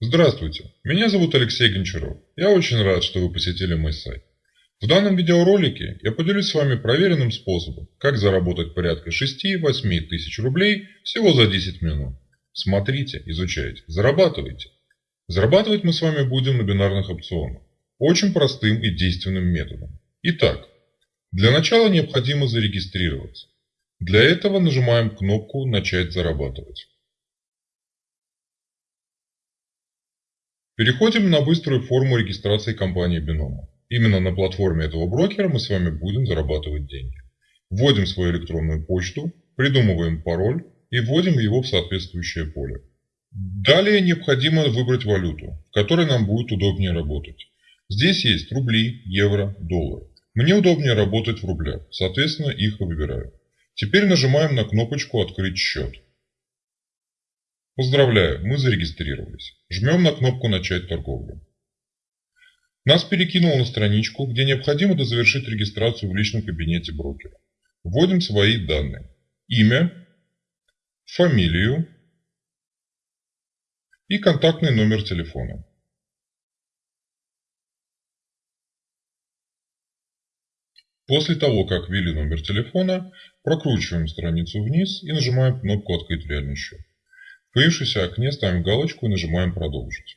Здравствуйте, меня зовут Алексей Гончаров. Я очень рад, что вы посетили мой сайт. В данном видеоролике я поделюсь с вами проверенным способом, как заработать порядка 6-8 тысяч рублей всего за 10 минут. Смотрите, изучайте, зарабатывайте. Зарабатывать мы с вами будем на бинарных опционах. Очень простым и действенным методом. Итак, для начала необходимо зарегистрироваться. Для этого нажимаем кнопку «Начать зарабатывать». Переходим на быструю форму регистрации компании Бинома. Именно на платформе этого брокера мы с вами будем зарабатывать деньги. Вводим свою электронную почту, придумываем пароль и вводим его в соответствующее поле. Далее необходимо выбрать валюту, в которой нам будет удобнее работать. Здесь есть рубли, евро, доллары. Мне удобнее работать в рублях, соответственно их выбираю. Теперь нажимаем на кнопочку «Открыть счет». Поздравляю, мы зарегистрировались. Жмем на кнопку «Начать торговлю». Нас перекинуло на страничку, где необходимо дозавершить регистрацию в личном кабинете брокера. Вводим свои данные. Имя, фамилию и контактный номер телефона. После того, как ввели номер телефона, прокручиваем страницу вниз и нажимаем кнопку «Открыть реальный счет». В появившемся окне ставим галочку и нажимаем «Продолжить».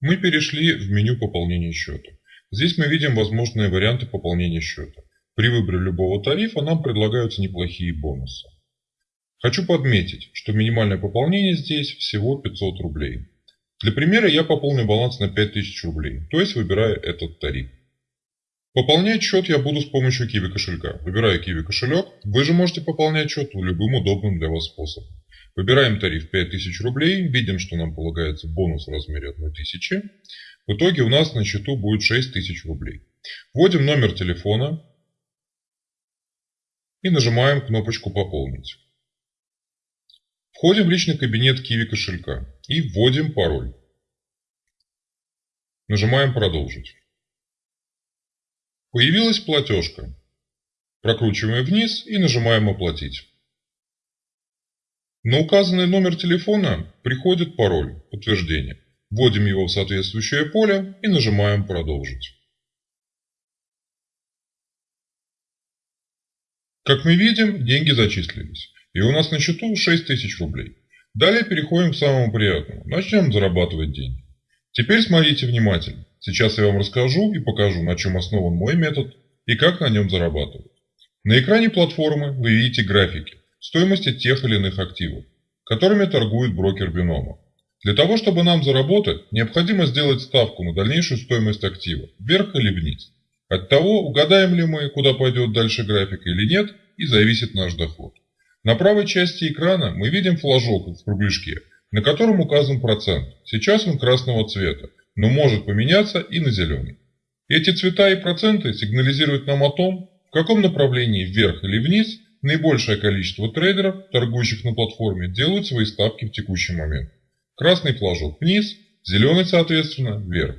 Мы перешли в меню пополнения счета. Здесь мы видим возможные варианты пополнения счета. При выборе любого тарифа нам предлагаются неплохие бонусы. Хочу подметить, что минимальное пополнение здесь всего 500 рублей. Для примера я пополню баланс на 5000 рублей, то есть выбираю этот тариф. Пополнять счет я буду с помощью Kiwi кошелька. Выбираю Kiwi кошелек. Вы же можете пополнять счет любым удобным для вас способом. Выбираем тариф 5000 рублей. Видим, что нам полагается бонус в размере 1000. В итоге у нас на счету будет 6000 рублей. Вводим номер телефона и нажимаем кнопочку «Пополнить». Входим в личный кабинет Kiwi кошелька и вводим пароль. Нажимаем «Продолжить». Появилась платежка. Прокручиваем вниз и нажимаем «Оплатить». На указанный номер телефона приходит пароль подтверждения. Вводим его в соответствующее поле и нажимаем «Продолжить». Как мы видим, деньги зачислились. И у нас на счету 6000 рублей. Далее переходим к самому приятному. Начнем зарабатывать деньги. Теперь смотрите внимательно. Сейчас я вам расскажу и покажу, на чем основан мой метод и как на нем зарабатывать. На экране платформы вы видите графики стоимости тех или иных активов, которыми торгует брокер бинома. Для того, чтобы нам заработать, необходимо сделать ставку на дальнейшую стоимость актива, вверх или вниз. От того, угадаем ли мы, куда пойдет дальше график или нет, и зависит наш доход. На правой части экрана мы видим флажок в кругляшке, на котором указан процент. Сейчас он красного цвета, но может поменяться и на зеленый. Эти цвета и проценты сигнализируют нам о том, в каком направлении вверх или вниз наибольшее количество трейдеров, торгующих на платформе, делают свои ставки в текущий момент. Красный флажок вниз, зеленый, соответственно, вверх.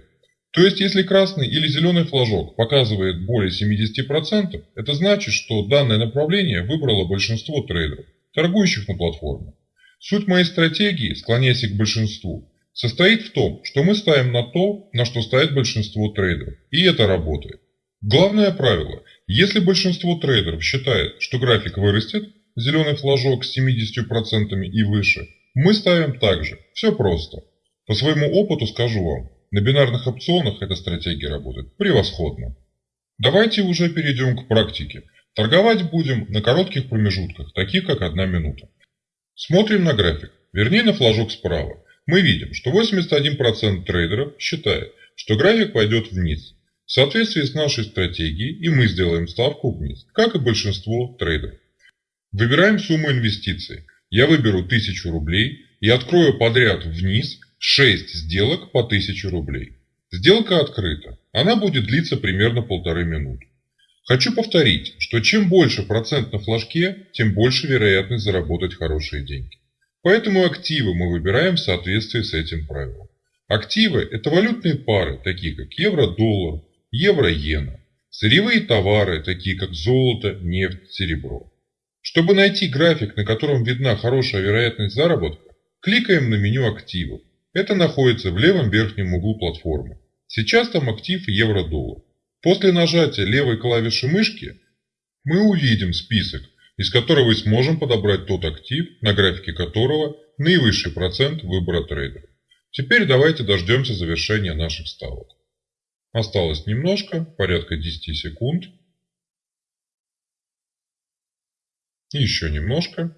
То есть, если красный или зеленый флажок показывает более 70%, это значит, что данное направление выбрало большинство трейдеров, торгующих на платформе. Суть моей стратегии, склоняясь к большинству, состоит в том, что мы ставим на то, на что ставит большинство трейдеров. И это работает. Главное правило. Если большинство трейдеров считает, что график вырастет, зеленый флажок с 70% и выше, мы ставим так же. Все просто. По своему опыту скажу вам, на бинарных опционах эта стратегия работает превосходно. Давайте уже перейдем к практике. Торговать будем на коротких промежутках, таких как одна минута. Смотрим на график, вернее на флажок справа мы видим, что 81% трейдеров считает, что график пойдет вниз. В соответствии с нашей стратегией и мы сделаем ставку вниз, как и большинство трейдеров. Выбираем сумму инвестиций. Я выберу 1000 рублей и открою подряд вниз 6 сделок по 1000 рублей. Сделка открыта. Она будет длиться примерно полторы минуты. Хочу повторить, что чем больше процент на флажке, тем больше вероятность заработать хорошие деньги. Поэтому активы мы выбираем в соответствии с этим правилом. Активы – это валютные пары, такие как евро-доллар, евро-иена. Сырьевые товары, такие как золото, нефть, серебро. Чтобы найти график, на котором видна хорошая вероятность заработка, Кликаем на меню активов. Это находится в левом верхнем углу платформы. Сейчас там актив евро-доллар. После нажатия левой клавиши мышки мы увидим список, из которого мы сможем подобрать тот актив, на графике которого наивысший процент выбора трейдера. Теперь давайте дождемся завершения наших ставок. Осталось немножко, порядка 10 секунд. Еще немножко.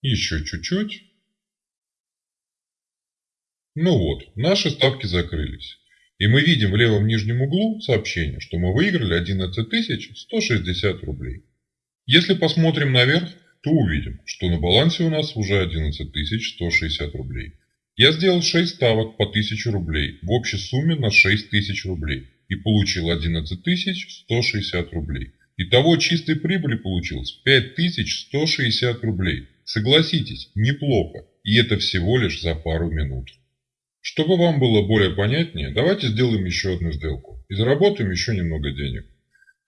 Еще чуть-чуть. Ну вот, наши ставки закрылись. И мы видим в левом нижнем углу сообщение, что мы выиграли 11 160 рублей. Если посмотрим наверх, то увидим, что на балансе у нас уже 11 160 рублей. Я сделал 6 ставок по 1000 рублей в общей сумме на 6000 рублей и получил 11 160 рублей. Итого чистой прибыли получилось 5160 рублей. Согласитесь, неплохо, и это всего лишь за пару минут. Чтобы вам было более понятнее, давайте сделаем еще одну сделку и заработаем еще немного денег.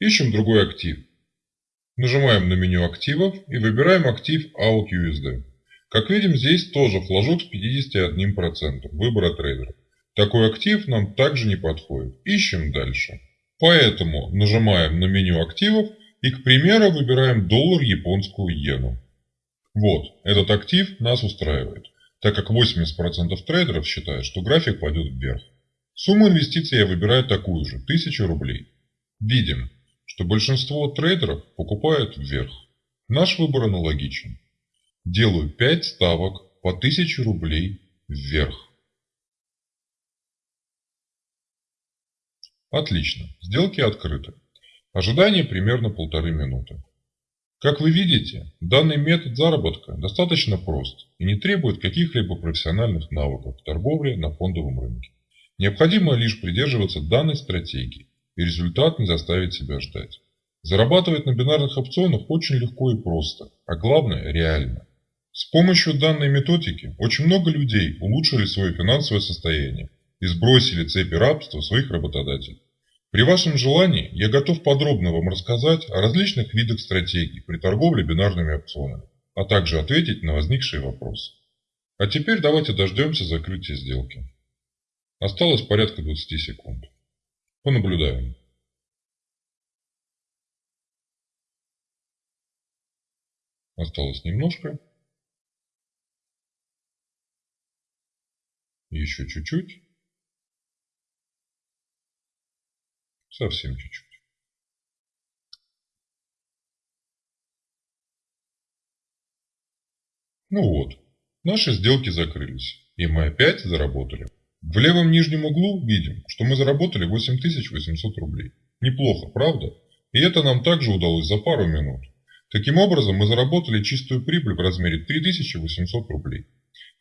Ищем другой актив. Нажимаем на меню активов и выбираем актив AUTUSD. Как видим, здесь тоже флажок с 51% выбора трейдера. Такой актив нам также не подходит. Ищем дальше. Поэтому нажимаем на меню активов и, к примеру, выбираем доллар японскую иену. Вот, этот актив нас устраивает, так как 80% трейдеров считают, что график пойдет вверх. Сумму инвестиций я выбираю такую же, 1000 рублей. Видим, что большинство трейдеров покупают вверх. Наш выбор аналогичен. Делаю 5 ставок по 1000 рублей вверх. Отлично, сделки открыты. Ожидание примерно полторы минуты. Как вы видите, данный метод заработка достаточно прост и не требует каких-либо профессиональных навыков в торговле на фондовом рынке. Необходимо лишь придерживаться данной стратегии, и результат не заставит себя ждать. Зарабатывать на бинарных опционах очень легко и просто, а главное реально. С помощью данной методики очень много людей улучшили свое финансовое состояние и сбросили цепи рабства своих работодателей. При вашем желании я готов подробно вам рассказать о различных видах стратегий при торговле бинарными опционами, а также ответить на возникшие вопросы. А теперь давайте дождемся закрытия сделки. Осталось порядка 20 секунд. Понаблюдаем. Осталось немножко. Еще чуть-чуть. Совсем чуть-чуть. Ну вот, наши сделки закрылись, и мы опять заработали. В левом нижнем углу видим, что мы заработали 8800 рублей. Неплохо, правда? И это нам также удалось за пару минут. Таким образом, мы заработали чистую прибыль в размере 3800 рублей.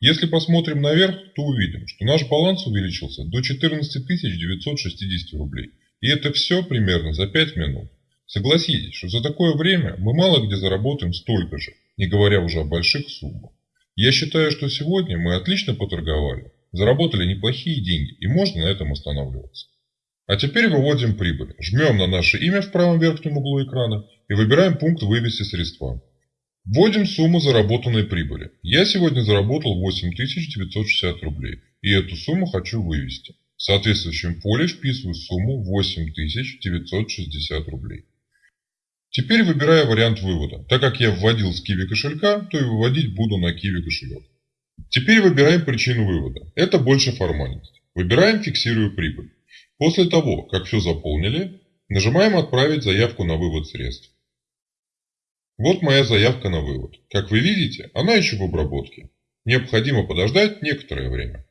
Если посмотрим наверх, то увидим, что наш баланс увеличился до 14 960 рублей – и это все примерно за 5 минут. Согласитесь, что за такое время мы мало где заработаем столько же, не говоря уже о больших суммах. Я считаю, что сегодня мы отлично поторговали, заработали неплохие деньги и можно на этом останавливаться. А теперь выводим прибыль. Жмем на наше имя в правом верхнем углу экрана и выбираем пункт «Вывести средства». Вводим сумму заработанной прибыли. Я сегодня заработал 8960 рублей и эту сумму хочу вывести. В соответствующем поле вписываю сумму 8960 рублей. Теперь выбираю вариант вывода. Так как я вводил с Kiwi кошелька, то и выводить буду на Kiwi кошелек. Теперь выбираем причину вывода. Это больше формальность. Выбираем «Фиксирую прибыль». После того, как все заполнили, нажимаем «Отправить заявку на вывод средств». Вот моя заявка на вывод. Как вы видите, она еще в обработке. Необходимо подождать некоторое время.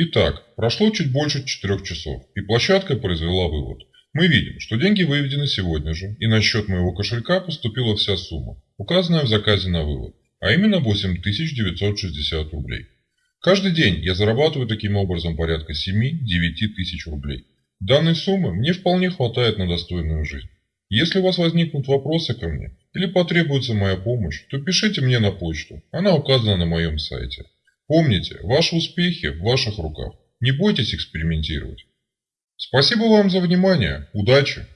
Итак, прошло чуть больше 4 часов, и площадка произвела вывод. Мы видим, что деньги выведены сегодня же, и на счет моего кошелька поступила вся сумма, указанная в заказе на вывод, а именно 8960 рублей. Каждый день я зарабатываю таким образом порядка 7-9 тысяч рублей. Данной суммы мне вполне хватает на достойную жизнь. Если у вас возникнут вопросы ко мне или потребуется моя помощь, то пишите мне на почту, она указана на моем сайте. Помните, ваши успехи в ваших руках. Не бойтесь экспериментировать. Спасибо вам за внимание. Удачи!